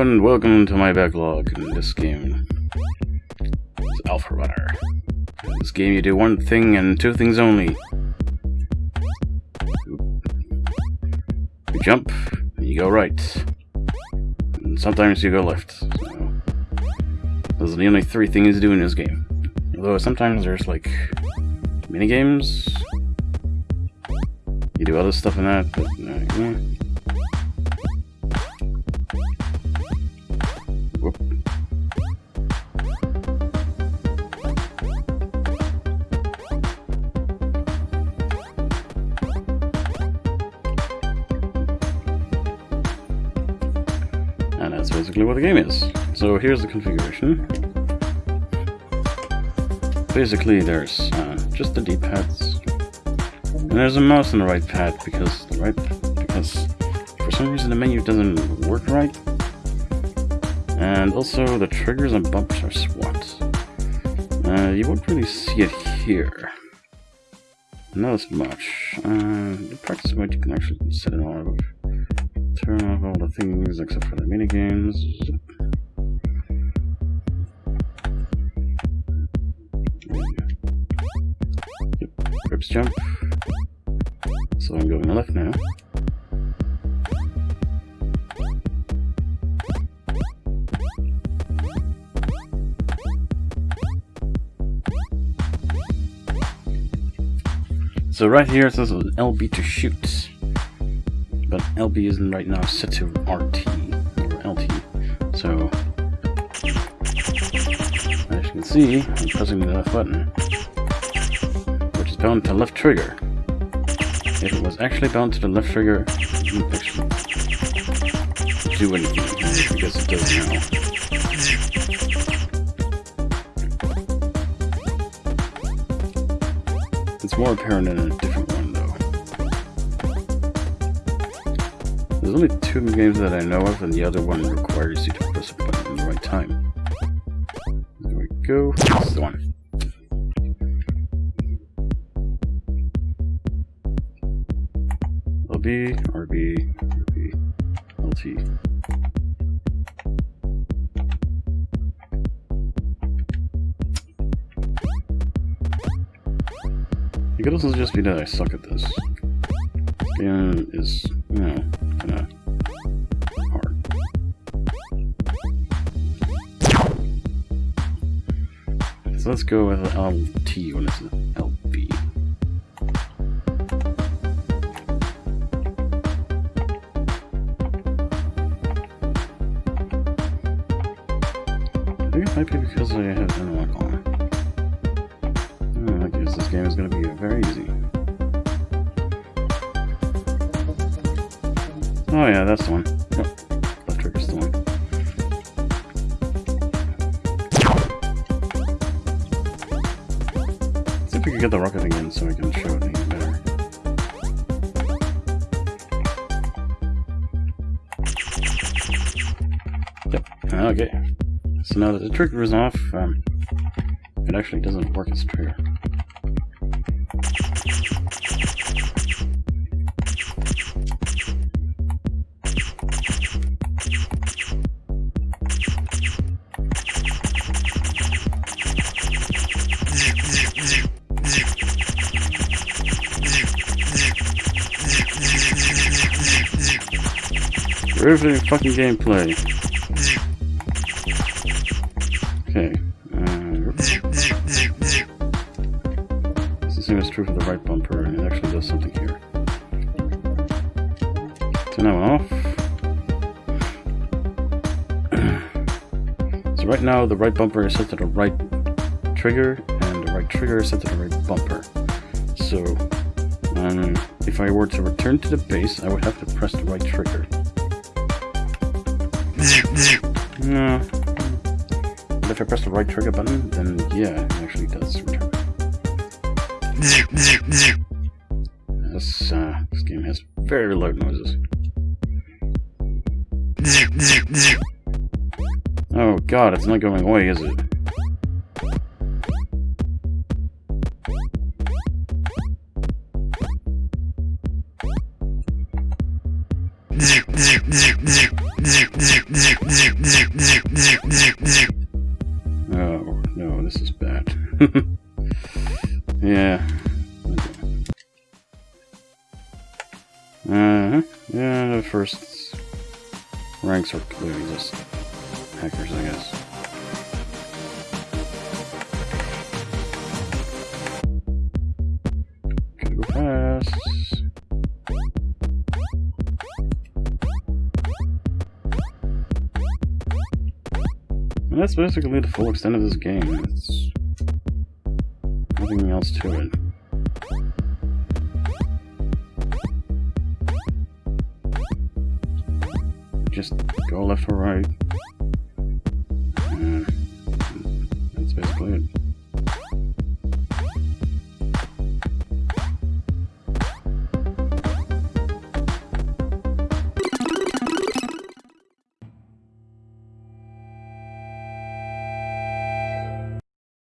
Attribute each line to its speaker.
Speaker 1: And welcome to my backlog in this game. It's Alpha Runner. In this game you do one thing and two things only. You jump, and you go right. And sometimes you go left. So, those are the only three things to do in this game. Although sometimes there's like mini games. You do other stuff in that, but uh, yeah. That's basically what the game is. So here's the configuration. Basically there's uh, just the D-pads. And there's a mouse on the right pad because the right because for some reason the menu doesn't work right. And also the triggers and bumps are SWAT. Uh, you won't really see it here. Not as much. Uh, the practice mode you can actually set it on turn off all the things except for the minigames. Yep, grips jump. So I'm going left now. So right here it says LB to shoot but LB isn't right now set to RT or LT. So as you can see, I'm pressing the left button, which is bound to left trigger. If it was actually bound to the left trigger, it wouldn't do anything, because it does now. It's more apparent in a There's only two games that I know of, and the other one requires you to press a button in the right time. There we go. That's the one. LB, RB, RB, LT. It could also just be that I suck at this. Game is, So let's go with um, LT when it's LB. I think it might be because I have unlock on. I guess this game is going to be very easy. Oh yeah, that's the one. Yep. Left trigger's the one. see if we can get the rocket again so we can show it even better. Yep. Okay. So now that the trigger is off, um, it actually doesn't work as trigger. Riveting fucking gameplay. Okay. Uh, it's the same as true for the right bumper, and it actually does something here. So now off. so right now the right bumper is set to the right trigger, and the right trigger is set to the right bumper. So um, if I were to return to the base, I would have to press the right trigger. No. But if I press the right trigger button, then yeah, it actually does return. This, uh, this game has very loud noises. Oh god, it's not going away, is it? yeah. Uh-huh. Yeah, the first ranks are clearly just hackers, I guess. And that's basically the full extent of this game. It's nothing else to it. Just go left or right. That's basically it.